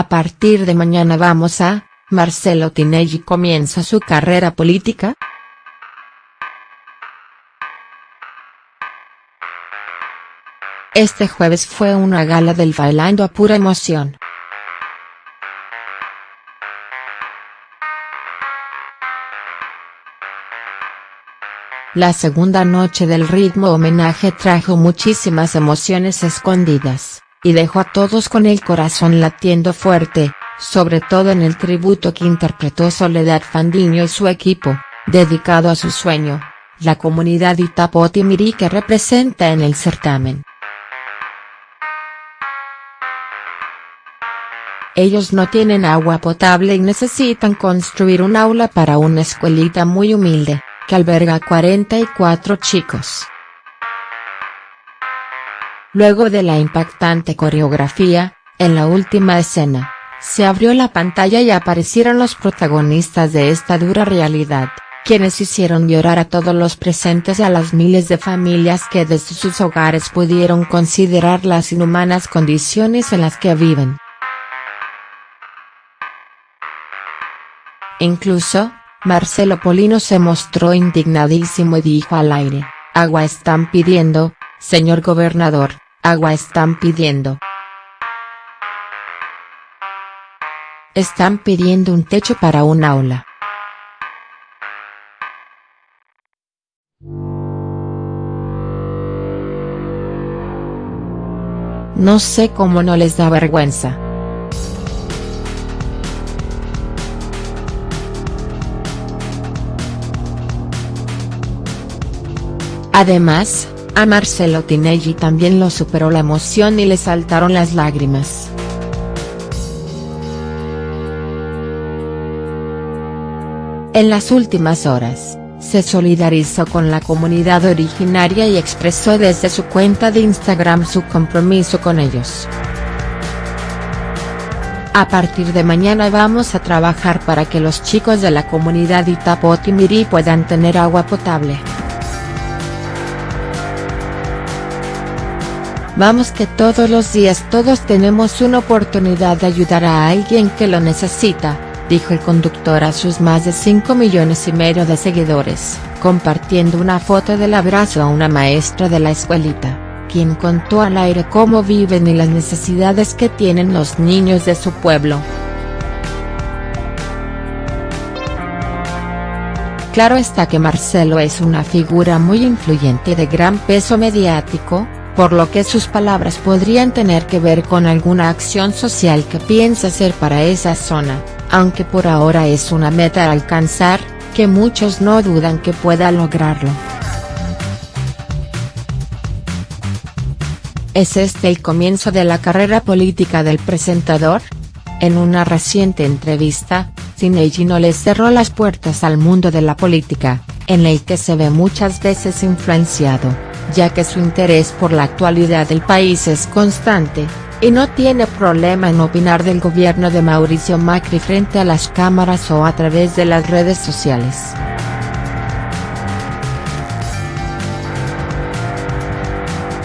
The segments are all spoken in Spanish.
A partir de mañana vamos a, Marcelo Tinelli comienza su carrera política?. Este jueves fue una gala del Bailando a pura emoción. La segunda noche del ritmo homenaje trajo muchísimas emociones escondidas, y dejó a todos con el corazón latiendo fuerte, sobre todo en el tributo que interpretó Soledad Fandiño y su equipo, dedicado a su sueño, la comunidad Itapotimirí que representa en el certamen. Ellos no tienen agua potable y necesitan construir un aula para una escuelita muy humilde que alberga 44 chicos. Luego de la impactante coreografía, en la última escena, se abrió la pantalla y aparecieron los protagonistas de esta dura realidad, quienes hicieron llorar a todos los presentes y a las miles de familias que desde sus hogares pudieron considerar las inhumanas condiciones en las que viven. Incluso, Marcelo Polino se mostró indignadísimo y dijo al aire, agua están pidiendo, señor gobernador, agua están pidiendo. Están pidiendo un techo para un aula. No sé cómo no les da vergüenza. Además, a Marcelo Tinelli también lo superó la emoción y le saltaron las lágrimas. En las últimas horas, se solidarizó con la comunidad originaria y expresó desde su cuenta de Instagram su compromiso con ellos. A partir de mañana vamos a trabajar para que los chicos de la comunidad Itapotimirí puedan tener agua potable. Vamos que todos los días todos tenemos una oportunidad de ayudar a alguien que lo necesita, dijo el conductor a sus más de 5 millones y medio de seguidores, compartiendo una foto del abrazo a una maestra de la escuelita, quien contó al aire cómo viven y las necesidades que tienen los niños de su pueblo. Claro está que Marcelo es una figura muy influyente de gran peso mediático, por lo que sus palabras podrían tener que ver con alguna acción social que piensa hacer para esa zona, aunque por ahora es una meta a alcanzar, que muchos no dudan que pueda lograrlo. ¿Es este el comienzo de la carrera política del presentador? En una reciente entrevista, Tinelli no le cerró las puertas al mundo de la política, en el que se ve muchas veces influenciado ya que su interés por la actualidad del país es constante, y no tiene problema en opinar del gobierno de Mauricio Macri frente a las cámaras o a través de las redes sociales.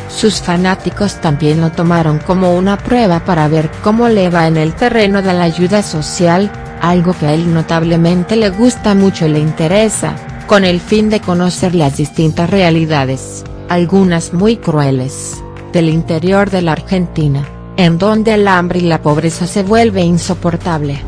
Sus fanáticos también lo tomaron como una prueba para ver cómo le va en el terreno de la ayuda social, algo que a él notablemente le gusta mucho y le interesa, con el fin de conocer las distintas realidades algunas muy crueles, del interior de la Argentina, en donde el hambre y la pobreza se vuelve insoportable.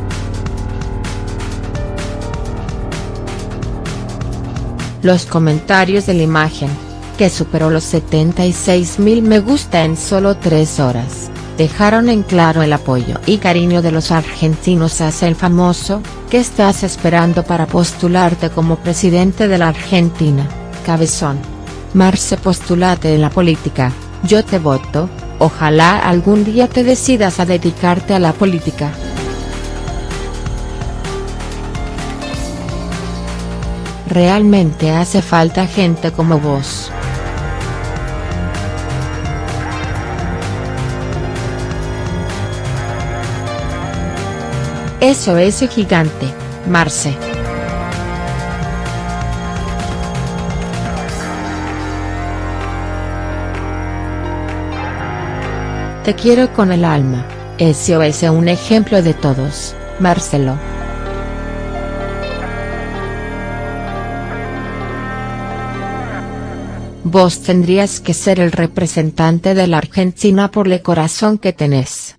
Los comentarios de la imagen, que superó los 76 mil me gusta en solo tres horas, dejaron en claro el apoyo y cariño de los argentinos hacia el famoso, ¿qué estás esperando para postularte como presidente de la Argentina, cabezón? Marce postulate en la política, yo te voto, ojalá algún día te decidas a dedicarte a la política. Realmente hace falta gente como vos. Eso es gigante, Marce. Te quiero con el alma, SOS un ejemplo de todos, Marcelo. Vos tendrías que ser el representante de la Argentina por el corazón que tenés.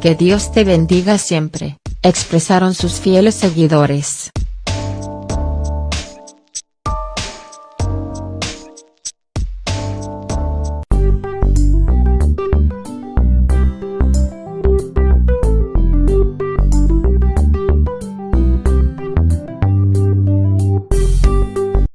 Que Dios te bendiga siempre, expresaron sus fieles seguidores.